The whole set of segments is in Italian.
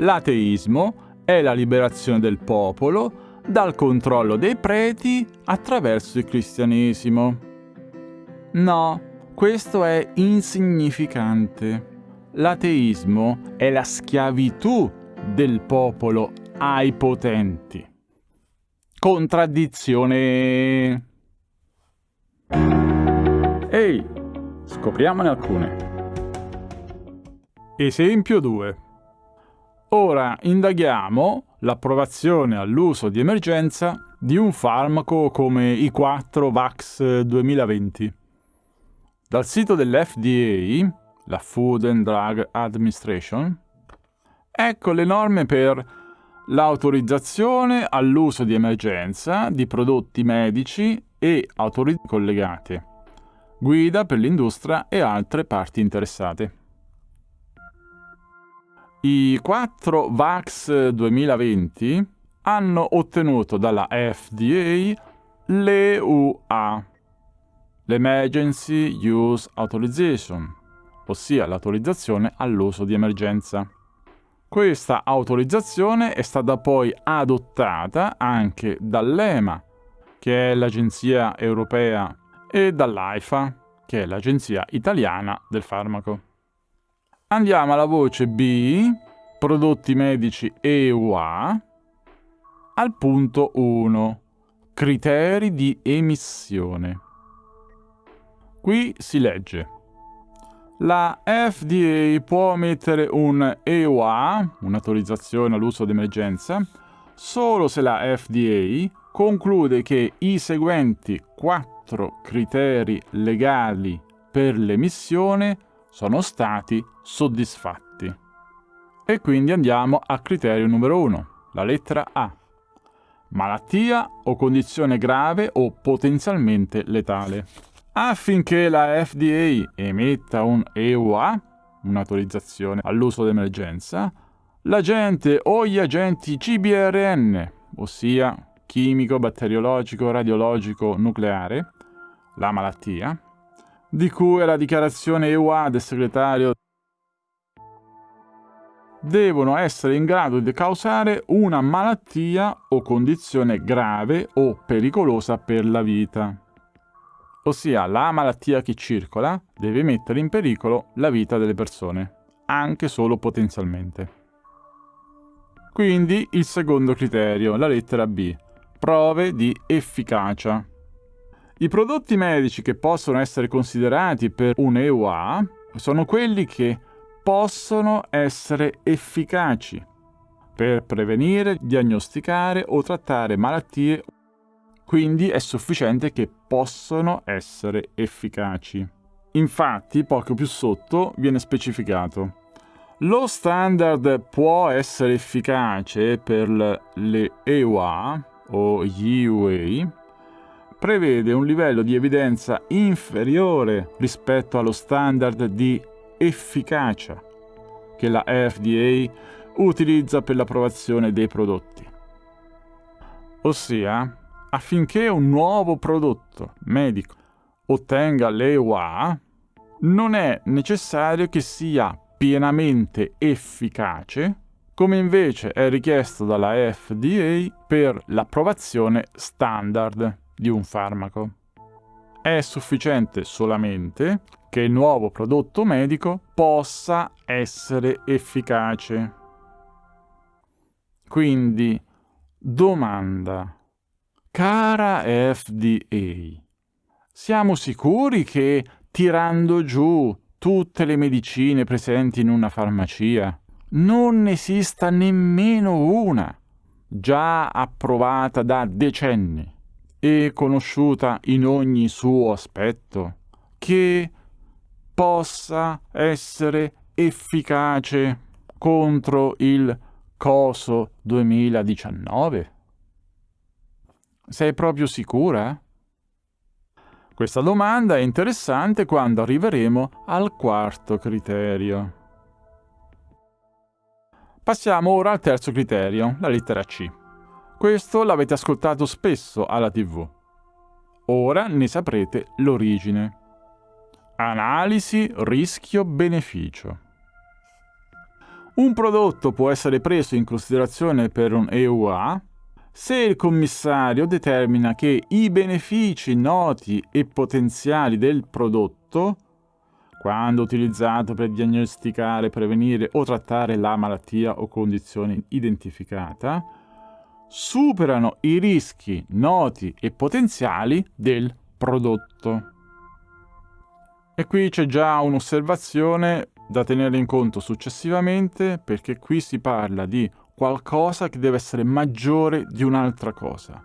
L'ateismo è la liberazione del popolo dal controllo dei preti attraverso il cristianesimo. No, questo è insignificante. L'ateismo è la schiavitù del popolo ai potenti. Contraddizione. Ehi, scopriamone alcune. Esempio 2. Ora indaghiamo l'approvazione all'uso di emergenza di un farmaco come I4 VAX 2020. Dal sito dell'FDA, la Food and Drug Administration, ecco le norme per l'autorizzazione all'uso di emergenza di prodotti medici e autorizzazioni collegate, guida per l'industria e altre parti interessate. I 4 VAX 2020 hanno ottenuto dalla FDA l'EUA, l'Emergency Use Authorization, ossia l'autorizzazione all'uso di emergenza. Questa autorizzazione è stata poi adottata anche dall'EMA, che è l'Agenzia Europea, e dall'AIFA, che è l'Agenzia Italiana del Farmaco. Andiamo alla voce B, prodotti medici EUA, al punto 1, criteri di emissione. Qui si legge la FDA può emettere un EUA, un'autorizzazione all'uso d'emergenza, solo se la FDA conclude che i seguenti quattro criteri legali per l'emissione sono stati soddisfatti. E quindi andiamo al criterio numero 1, la lettera A. Malattia o condizione grave o potenzialmente letale. Affinché la FDA emetta un EUA, un'autorizzazione all'uso d'emergenza, l'agente o gli agenti CBRN, ossia chimico, batteriologico, radiologico, nucleare, la malattia, di cui la dichiarazione EUA del segretario devono essere in grado di causare una malattia o condizione grave o pericolosa per la vita. Ossia, la malattia che circola deve mettere in pericolo la vita delle persone, anche solo potenzialmente. Quindi il secondo criterio, la lettera B, prove di efficacia. I prodotti medici che possono essere considerati per un EUA sono quelli che possono essere efficaci per prevenire, diagnosticare o trattare malattie, quindi è sufficiente che possono essere efficaci. Infatti, poco più sotto viene specificato lo standard può essere efficace per le EUA o gli EUA prevede un livello di evidenza inferiore rispetto allo standard di efficacia che la FDA utilizza per l'approvazione dei prodotti. Ossia, affinché un nuovo prodotto medico ottenga l'EUA, non è necessario che sia pienamente efficace, come invece è richiesto dalla FDA per l'approvazione standard di un farmaco. È sufficiente solamente che il nuovo prodotto medico possa essere efficace. Quindi, domanda. Cara FDA, siamo sicuri che tirando giù tutte le medicine presenti in una farmacia non esista nemmeno una già approvata da decenni e conosciuta in ogni suo aspetto, che possa essere efficace contro il coso 2019? Sei proprio sicura? Questa domanda è interessante quando arriveremo al quarto criterio. Passiamo ora al terzo criterio, la lettera C. Questo l'avete ascoltato spesso alla TV. Ora ne saprete l'origine. Analisi rischio-beneficio. Un prodotto può essere preso in considerazione per un EUA se il commissario determina che i benefici noti e potenziali del prodotto, quando utilizzato per diagnosticare, prevenire o trattare la malattia o condizione identificata, superano i rischi noti e potenziali del prodotto. E qui c'è già un'osservazione da tenere in conto successivamente perché qui si parla di qualcosa che deve essere maggiore di un'altra cosa.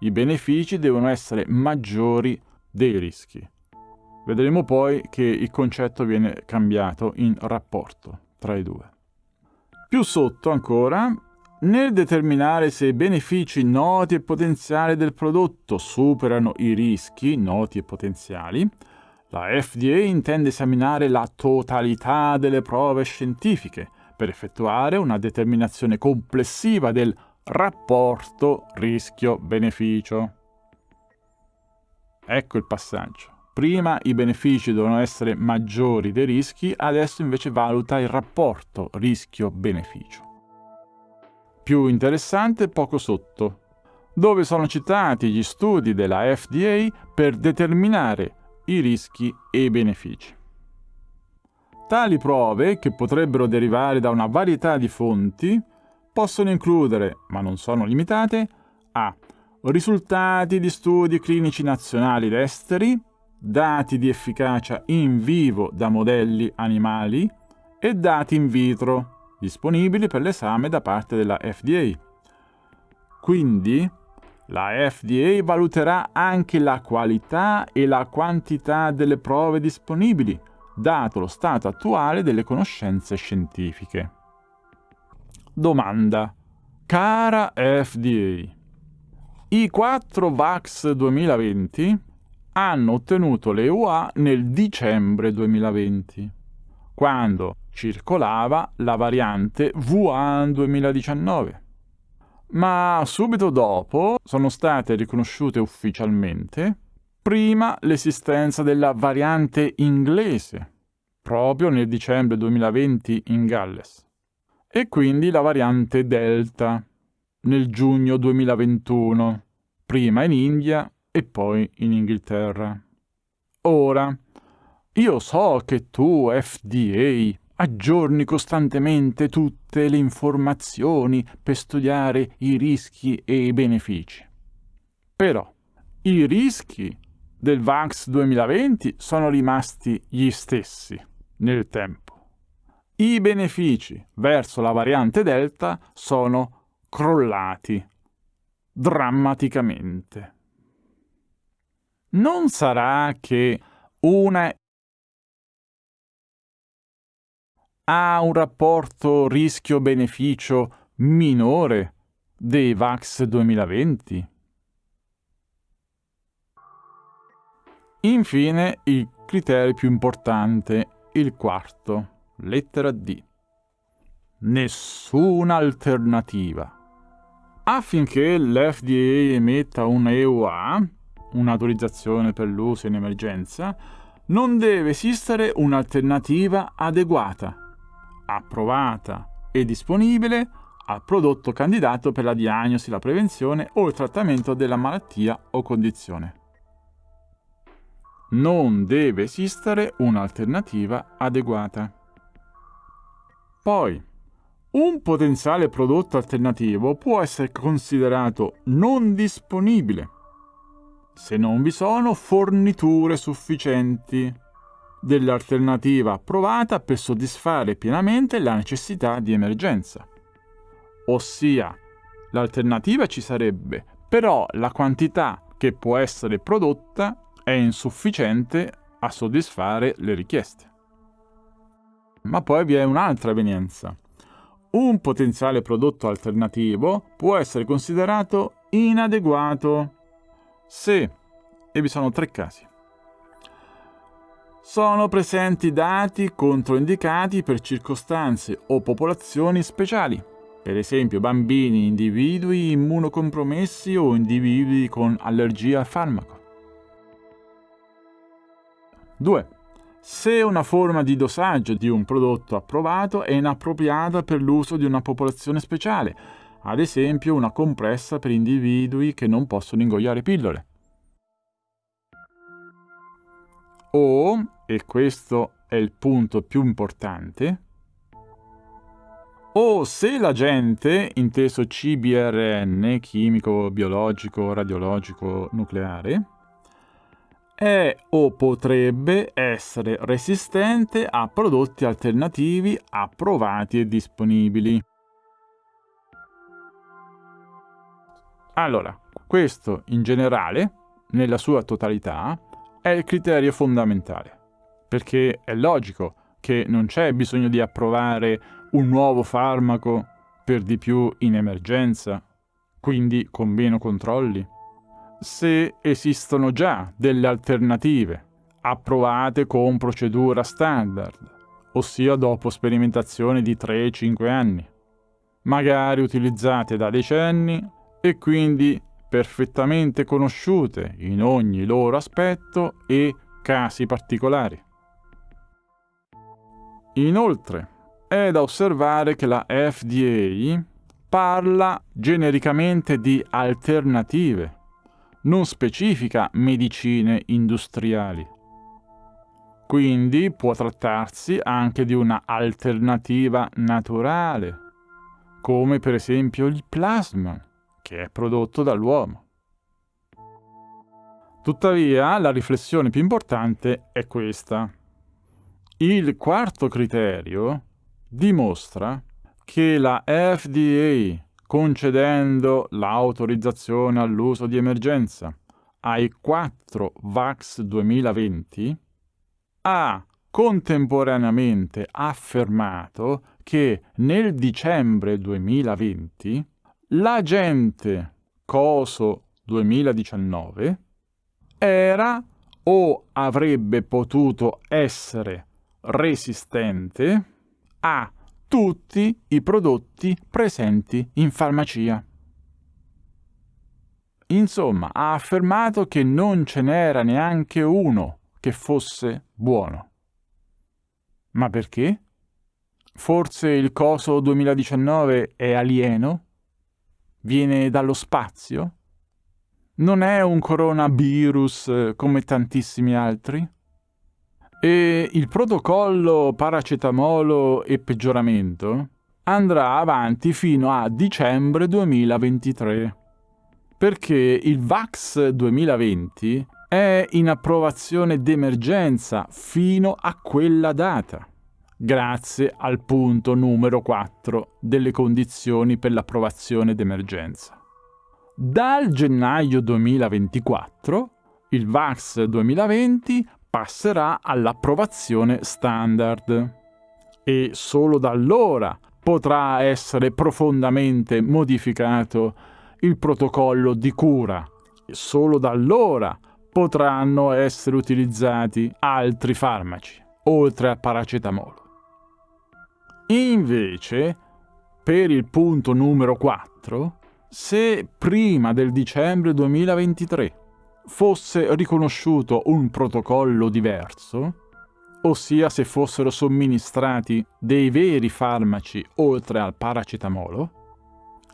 I benefici devono essere maggiori dei rischi. Vedremo poi che il concetto viene cambiato in rapporto tra i due. Più sotto ancora, nel determinare se i benefici noti e potenziali del prodotto superano i rischi noti e potenziali, la FDA intende esaminare la totalità delle prove scientifiche per effettuare una determinazione complessiva del rapporto rischio-beneficio. Ecco il passaggio. Prima i benefici devono essere maggiori dei rischi, adesso invece valuta il rapporto rischio-beneficio. Più interessante poco sotto, dove sono citati gli studi della FDA per determinare i rischi e i benefici. Tali prove, che potrebbero derivare da una varietà di fonti, possono includere, ma non sono limitate, a risultati di studi clinici nazionali ed esteri, dati di efficacia in vivo da modelli animali e dati in vitro, disponibili per l'esame da parte della FDA. Quindi, la FDA valuterà anche la qualità e la quantità delle prove disponibili, dato lo stato attuale delle conoscenze scientifiche. Domanda. Cara FDA, i 4 VAX 2020 hanno ottenuto le UA nel dicembre 2020, quando circolava la variante Wuhan 2019. Ma subito dopo sono state riconosciute ufficialmente prima l'esistenza della variante inglese, proprio nel dicembre 2020 in Galles, e quindi la variante Delta nel giugno 2021, prima in India e poi in Inghilterra. Ora, io so che tu, FDA, aggiorni costantemente tutte le informazioni per studiare i rischi e i benefici. Però i rischi del VAX 2020 sono rimasti gli stessi nel tempo. I benefici verso la variante Delta sono crollati drammaticamente. Non sarà che una ha un rapporto rischio-beneficio minore dei VAX 2020? Infine, il criterio più importante, il quarto, lettera D. Nessuna alternativa. Affinché l'FDA emetta un EUA, un'autorizzazione per l'uso in emergenza, non deve esistere un'alternativa adeguata, approvata e disponibile al prodotto candidato per la diagnosi, la prevenzione o il trattamento della malattia o condizione non deve esistere un'alternativa adeguata. Poi, un potenziale prodotto alternativo può essere considerato non disponibile se non vi sono forniture sufficienti dell'alternativa approvata per soddisfare pienamente la necessità di emergenza. Ossia, l'alternativa ci sarebbe, però la quantità che può essere prodotta è insufficiente a soddisfare le richieste. Ma poi vi è un'altra evenienza. Un potenziale prodotto alternativo può essere considerato inadeguato se, e vi sono tre casi, sono presenti dati controindicati per circostanze o popolazioni speciali, per esempio bambini, individui immunocompromessi o individui con allergia al farmaco. 2. se una forma di dosaggio di un prodotto approvato è inappropriata per l'uso di una popolazione speciale, ad esempio una compressa per individui che non possono ingoiare pillole. O, e questo è il punto più importante, o se l'agente, inteso CBRN, chimico, biologico, radiologico, nucleare, è o potrebbe essere resistente a prodotti alternativi approvati e disponibili. Allora, questo in generale, nella sua totalità, è il criterio fondamentale, perché è logico che non c'è bisogno di approvare un nuovo farmaco per di più in emergenza, quindi con meno controlli se esistono già delle alternative approvate con procedura standard, ossia dopo sperimentazione di 3-5 anni, magari utilizzate da decenni e quindi perfettamente conosciute in ogni loro aspetto e casi particolari. Inoltre, è da osservare che la FDA parla genericamente di alternative non specifica medicine industriali. Quindi può trattarsi anche di una alternativa naturale, come per esempio il plasma, che è prodotto dall'uomo. Tuttavia, la riflessione più importante è questa. Il quarto criterio dimostra che la FDA concedendo l'autorizzazione all'uso di emergenza ai 4 VAX 2020, ha contemporaneamente affermato che nel dicembre 2020 l'agente COSO 2019 era o avrebbe potuto essere resistente a tutti i prodotti presenti in farmacia. Insomma, ha affermato che non ce n'era neanche uno che fosse buono. Ma perché? Forse il coso 2019 è alieno? Viene dallo spazio? Non è un coronavirus eh, come tantissimi altri? E il protocollo paracetamolo e peggioramento andrà avanti fino a dicembre 2023, perché il VAX 2020 è in approvazione d'emergenza fino a quella data, grazie al punto numero 4 delle condizioni per l'approvazione d'emergenza. Dal gennaio 2024 il VAX 2020 passerà all'approvazione standard e solo da allora potrà essere profondamente modificato il protocollo di cura. E solo da allora potranno essere utilizzati altri farmaci, oltre al paracetamolo. Invece, per il punto numero 4, se prima del dicembre 2023 fosse riconosciuto un protocollo diverso, ossia se fossero somministrati dei veri farmaci oltre al paracetamolo,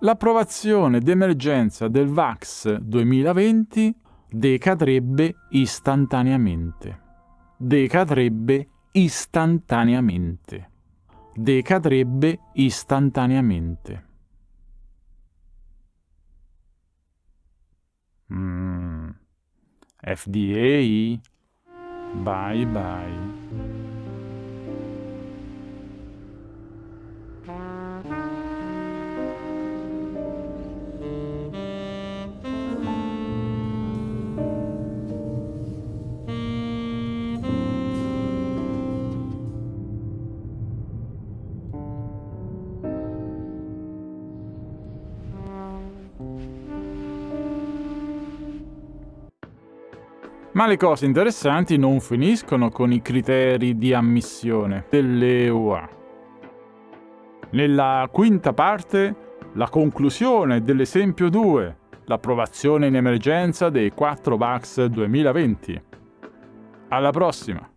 l'approvazione d'emergenza del VAX 2020 decadrebbe istantaneamente. Decadrebbe istantaneamente. Decadrebbe istantaneamente. Mm. FDA, bye bye. Ma le cose interessanti non finiscono con i criteri di ammissione dell'EUA. Nella quinta parte, la conclusione dell'esempio 2, l'approvazione in emergenza dei 4 VAX 2020. Alla prossima!